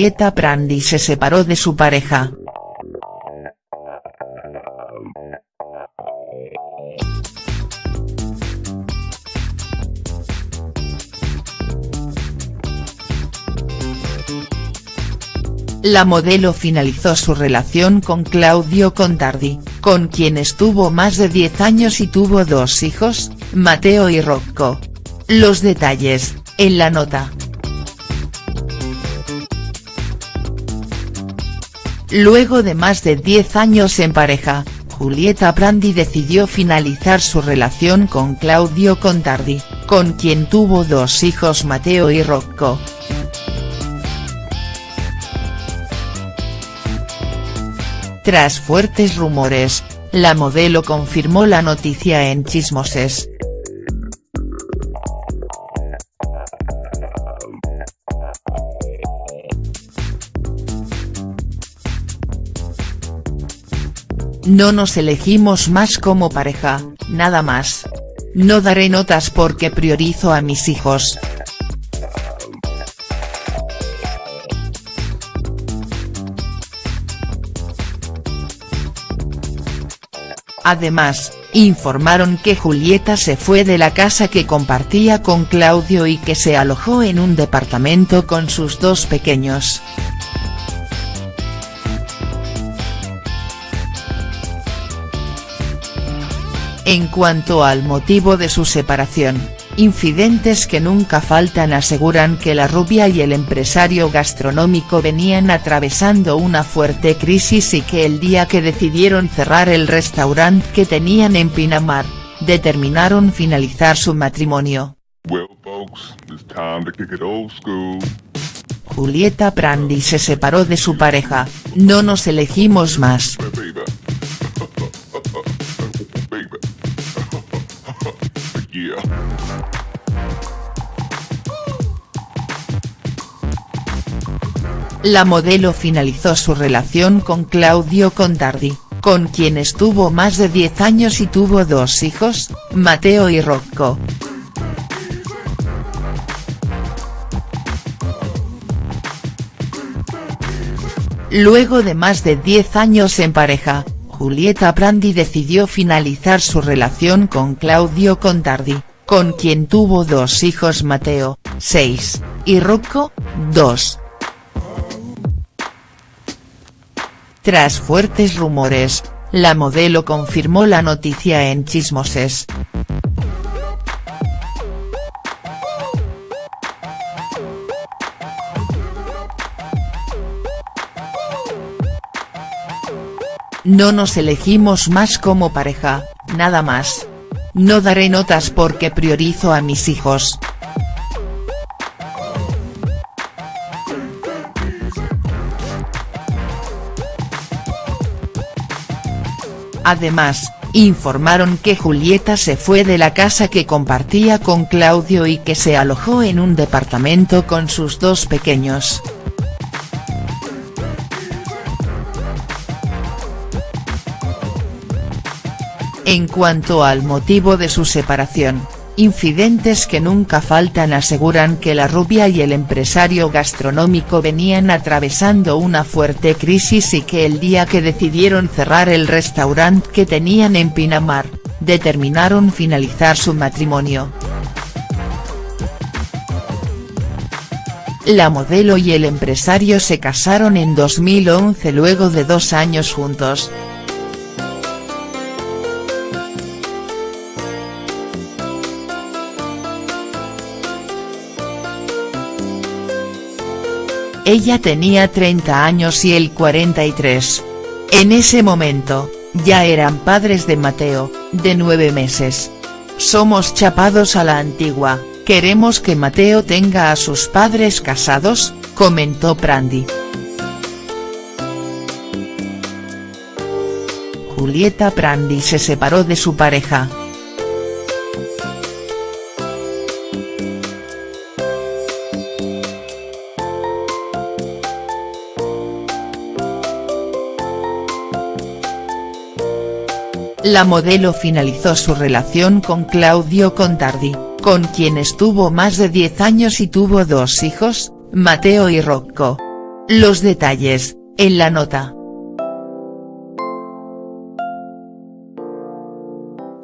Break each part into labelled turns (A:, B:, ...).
A: Julieta Prandi se separó de su pareja. La modelo finalizó su relación con Claudio Contardi, con quien estuvo más de 10 años y tuvo dos hijos, Mateo y Rocco. Los detalles, en la nota. Luego de más de 10 años en pareja, Julieta Prandi decidió finalizar su relación con Claudio Contardi, con quien tuvo dos hijos Mateo y Rocco. Tras fuertes rumores, la modelo confirmó la noticia en Chismoses. No nos elegimos más como pareja, nada más. No daré notas porque priorizo a mis hijos. Además, informaron que Julieta se fue de la casa que compartía con Claudio y que se alojó en un departamento con sus dos pequeños. En cuanto al motivo de su separación, Infidentes que nunca faltan aseguran que la rubia y el empresario gastronómico venían atravesando una fuerte crisis y que el día que decidieron cerrar el restaurante que tenían en Pinamar, determinaron finalizar su matrimonio. Julieta Prandi se separó de su pareja, no nos elegimos más. La modelo finalizó su relación con Claudio Contardi, con quien estuvo más de 10 años y tuvo dos hijos, Mateo y Rocco. Luego de más de 10 años en pareja, Julieta Prandi decidió finalizar su relación con Claudio Contardi, con quien tuvo dos hijos Mateo, 6, y Rocco, 2. Tras fuertes rumores, la modelo confirmó la noticia en Chismoses. No nos elegimos más como pareja, nada más. No daré notas porque priorizo a mis hijos. Además, informaron que Julieta se fue de la casa que compartía con Claudio y que se alojó en un departamento con sus dos pequeños. En cuanto al motivo de su separación, Infidentes que nunca faltan aseguran que la rubia y el empresario gastronómico venían atravesando una fuerte crisis y que el día que decidieron cerrar el restaurante que tenían en Pinamar, determinaron finalizar su matrimonio. La modelo y el empresario se casaron en 2011 luego de dos años juntos. Ella tenía 30 años y él 43. En ese momento, ya eran padres de Mateo, de nueve meses. Somos chapados a la antigua, queremos que Mateo tenga a sus padres casados, comentó Prandi. Julieta Prandi se separó de su pareja. La modelo finalizó su relación con Claudio Contardi, con quien estuvo más de 10 años y tuvo dos hijos, Mateo y Rocco. Los detalles, en la nota.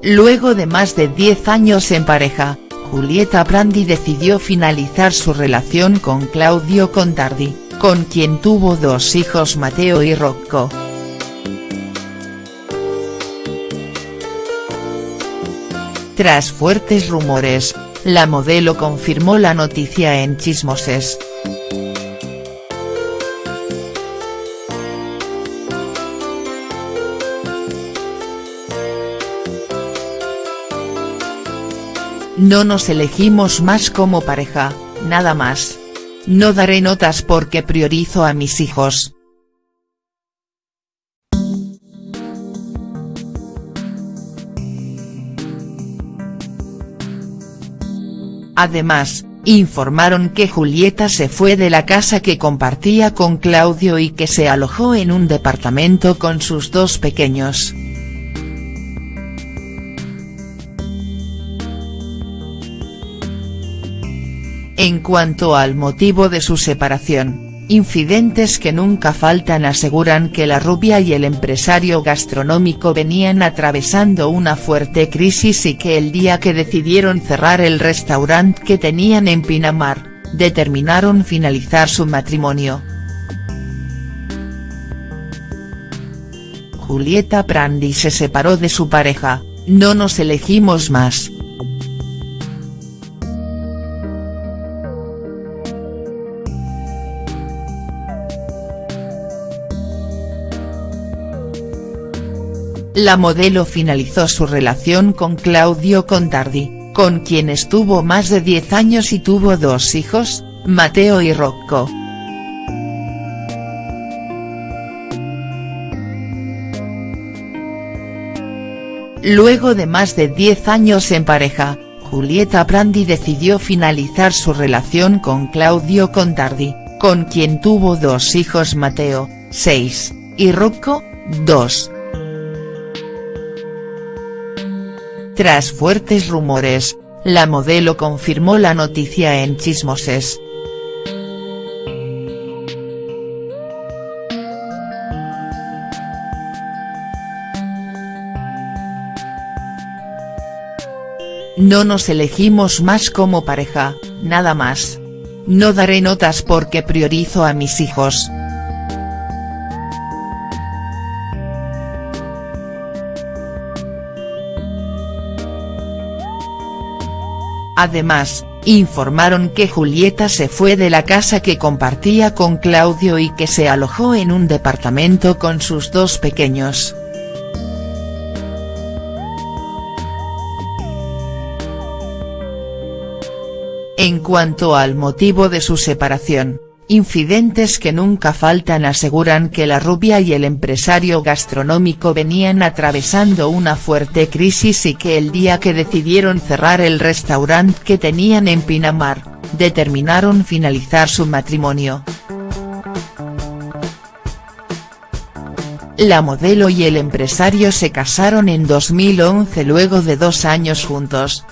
A: Luego de más de 10 años en pareja, Julieta Prandi decidió finalizar su relación con Claudio Contardi, con quien tuvo dos hijos Mateo y Rocco. Tras fuertes rumores, la modelo confirmó la noticia en Chismoses. No nos elegimos más como pareja, nada más. No daré notas porque priorizo a mis hijos. Además, informaron que Julieta se fue de la casa que compartía con Claudio y que se alojó en un departamento con sus dos pequeños. En cuanto al motivo de su separación, infidentes que nunca faltan aseguran que la rubia y el empresario gastronómico venían atravesando una fuerte crisis y que el día que decidieron cerrar el restaurante que tenían en Pinamar, determinaron finalizar su matrimonio. Julieta Prandi se separó de su pareja, no nos elegimos más. La modelo finalizó su relación con Claudio Contardi, con quien estuvo más de 10 años y tuvo dos hijos, Mateo y Rocco. Luego de más de 10 años en pareja, Julieta Prandi decidió finalizar su relación con Claudio Contardi, con quien tuvo dos hijos Mateo, 6, y Rocco, 2. Tras fuertes rumores, la modelo confirmó la noticia en Chismoses. No nos elegimos más como pareja, nada más. No daré notas porque priorizo a mis hijos. Además, informaron que Julieta se fue de la casa que compartía con Claudio y que se alojó en un departamento con sus dos pequeños. En cuanto al motivo de su separación, Infidentes que nunca faltan aseguran que la rubia y el empresario gastronómico venían atravesando una fuerte crisis y que el día que decidieron cerrar el restaurante que tenían en Pinamar, determinaron finalizar su matrimonio. La modelo y el empresario se casaron en 2011 luego de dos años juntos.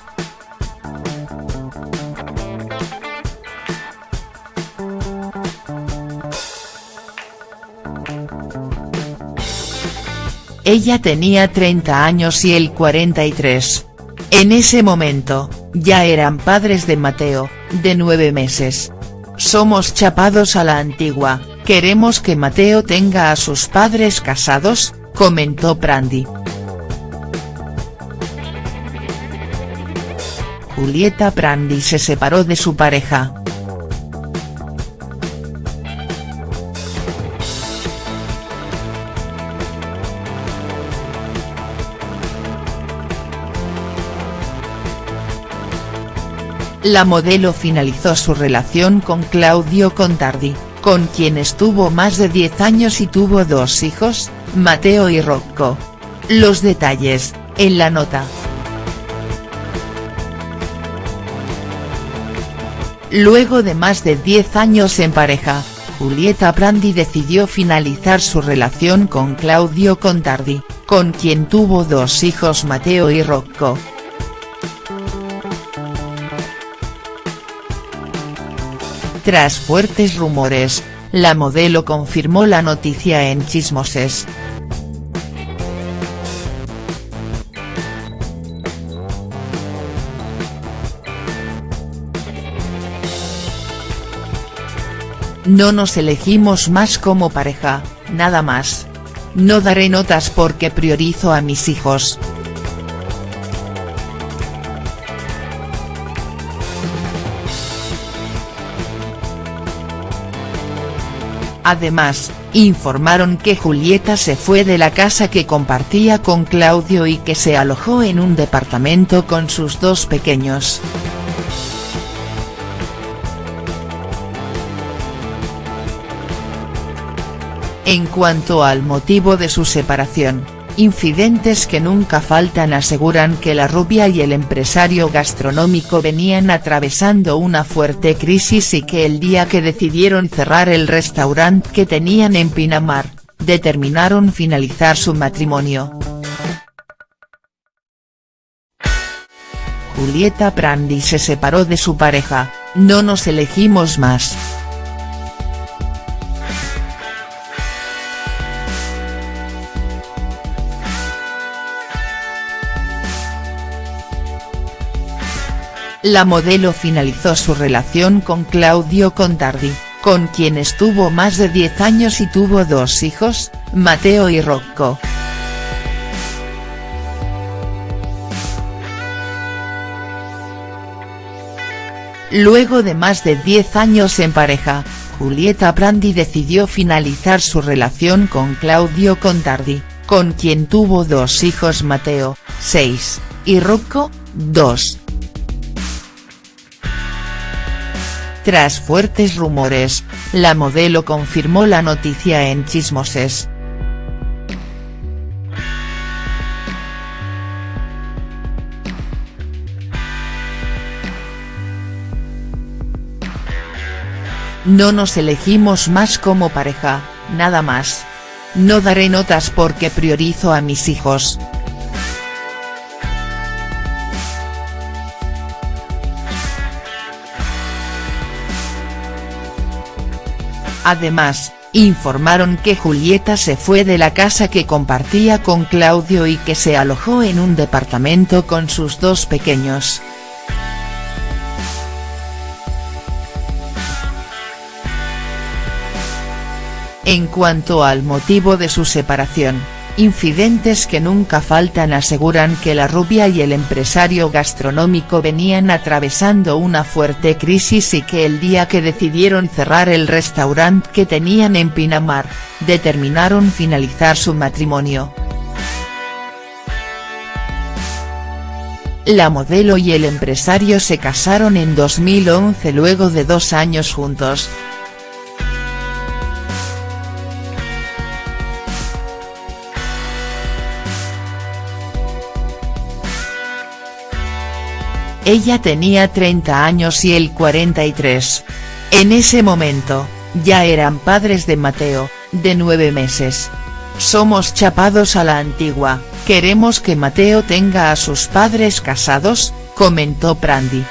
A: Ella tenía 30 años y él 43. En ese momento, ya eran padres de Mateo, de nueve meses. Somos chapados a la antigua, queremos que Mateo tenga a sus padres casados, comentó Prandi. Julieta Prandi se separó de su pareja. La modelo finalizó su relación con Claudio Contardi, con quien estuvo más de 10 años y tuvo dos hijos, Mateo y Rocco. Los detalles, en la nota. Luego de más de 10 años en pareja, Julieta Prandi decidió finalizar su relación con Claudio Contardi, con quien tuvo dos hijos Mateo y Rocco. Tras fuertes rumores, la modelo confirmó la noticia en Chismoses. No nos elegimos más como pareja, nada más. No daré notas porque priorizo a mis hijos. Además, informaron que Julieta se fue de la casa que compartía con Claudio y que se alojó en un departamento con sus dos pequeños. En cuanto al motivo de su separación, Infidentes que nunca faltan aseguran que la rubia y el empresario gastronómico venían atravesando una fuerte crisis y que el día que decidieron cerrar el restaurante que tenían en Pinamar, determinaron finalizar su matrimonio. Julieta Prandi se separó de su pareja, no nos elegimos más. La modelo finalizó su relación con Claudio Contardi, con quien estuvo más de 10 años y tuvo dos hijos, Mateo y Rocco. Luego de más de 10 años en pareja, Julieta Prandi decidió finalizar su relación con Claudio Contardi, con quien tuvo dos hijos Mateo, 6, y Rocco, 2. Tras fuertes rumores, la modelo confirmó la noticia en Chismoses. No nos elegimos más como pareja, nada más. No daré notas porque priorizo a mis hijos. Además, informaron que Julieta se fue de la casa que compartía con Claudio y que se alojó en un departamento con sus dos pequeños. En cuanto al motivo de su separación, Infidentes que nunca faltan aseguran que la rubia y el empresario gastronómico venían atravesando una fuerte crisis y que el día que decidieron cerrar el restaurante que tenían en Pinamar, determinaron finalizar su matrimonio. La modelo y el empresario se casaron en 2011 luego de dos años juntos. Ella tenía 30 años y él 43. En ese momento, ya eran padres de Mateo, de nueve meses. Somos chapados a la antigua, queremos que Mateo tenga a sus padres casados, comentó Prandi.